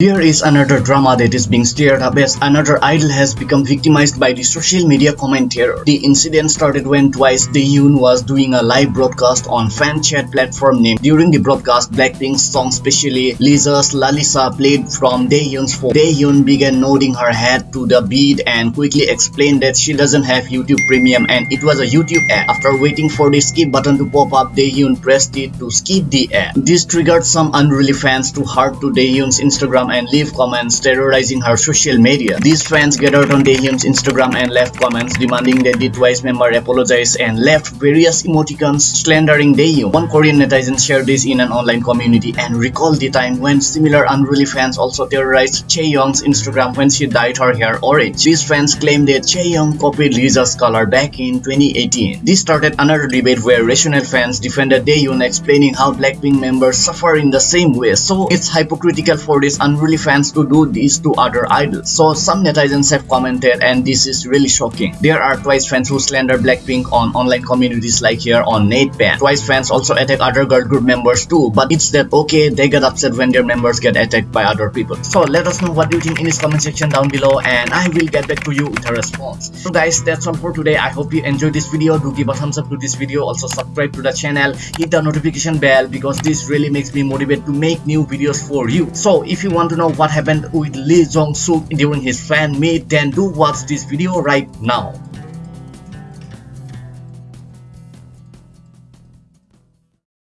Here is another drama that is being stirred up as another idol has become victimized by the social media commentator. The incident started when twice Dahyun was doing a live broadcast on fan chat platform name. During the broadcast, Blackpink's song specially Lisa's Lalisa played from Dahyun's phone. Dahyun began nodding her head to the beat and quickly explained that she doesn't have YouTube Premium and it was a YouTube ad. After waiting for the skip button to pop up, Dahyun pressed it to skip the ad. This triggered some unruly fans to heart to Dahyun's Instagram and leave comments terrorizing her social media. These fans gathered on Dahyun's Instagram and left comments demanding that the Twice member apologize and left various emoticons slandering Dahyun. One Korean netizen shared this in an online community and recalled the time when similar unruly fans also terrorized Chaeyoung's Instagram when she dyed her hair orange. These fans claimed that Chaeyoung copied Lisa's color back in 2018. This started another debate where rational fans defended Dahyun explaining how Blackpink members suffer in the same way. So it's hypocritical for this unruly fans to do this to other idols. So some netizens have commented and this is really shocking. There are Twice fans who slander Blackpink on online communities like here on Nate Pann. Twice fans also attack other girl group members too but it's that okay they get upset when their members get attacked by other people. So let us know what you think in this comment section down below and I will get back to you with a response. So guys that's all for today. I hope you enjoyed this video. Do give a thumbs up to this video. Also subscribe to the channel. Hit the notification bell because this really makes me motivated to make new videos for you. So if you want to know what happened with Lee Jong Suk during his fan meet then do watch this video right now.